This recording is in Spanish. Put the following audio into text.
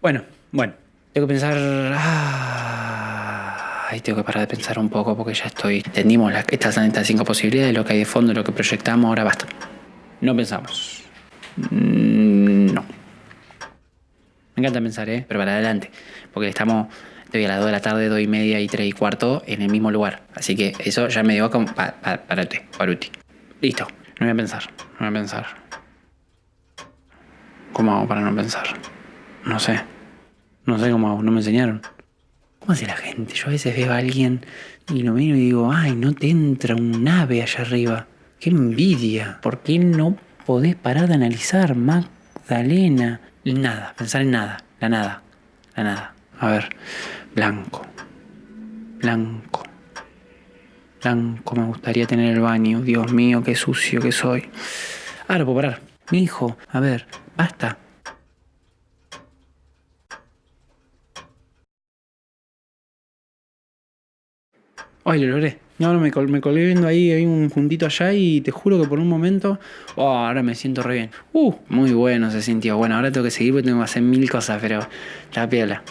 Bueno, bueno. Tengo que pensar... Ay, tengo que parar de pensar un poco porque ya estoy... Entendimos las, estas, estas cinco posibilidades, lo que hay de fondo, lo que proyectamos, ahora basta. No pensamos. Mm, No. Me encanta pensar, ¿eh? Pero para adelante. Porque estamos... Estoy a las 2 de la tarde, 2 y media y 3 y cuarto en el mismo lugar. Así que eso ya me dio como... Pa, pa, parate, paruti. Listo. No voy a pensar. No voy a pensar. ¿Cómo hago para no pensar? No sé. No sé cómo. No me enseñaron. ¿Cómo hace la gente? Yo a veces veo a alguien y lo miro y digo, ay, no te entra un ave allá arriba. ¡Qué envidia! ¿Por qué no podés parar de analizar, Magdalena? Nada, pensar en nada. La nada. La nada. A ver. Blanco. Blanco. Blanco, me gustaría tener el baño. Dios mío, qué sucio que soy. Ahora puedo parar. Mi hijo, a ver, basta. Ay, lo logré. No, no, me, col- me colgué viendo ahí, hay un juntito allá y te juro que por un momento, oh, ahora me siento re bien. Uh, muy bueno se sintió. Bueno, ahora tengo que seguir porque tengo que hacer mil cosas, pero la piola.